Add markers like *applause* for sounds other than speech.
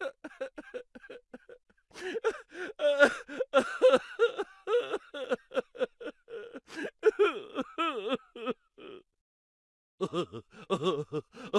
Uh-huh. *laughs*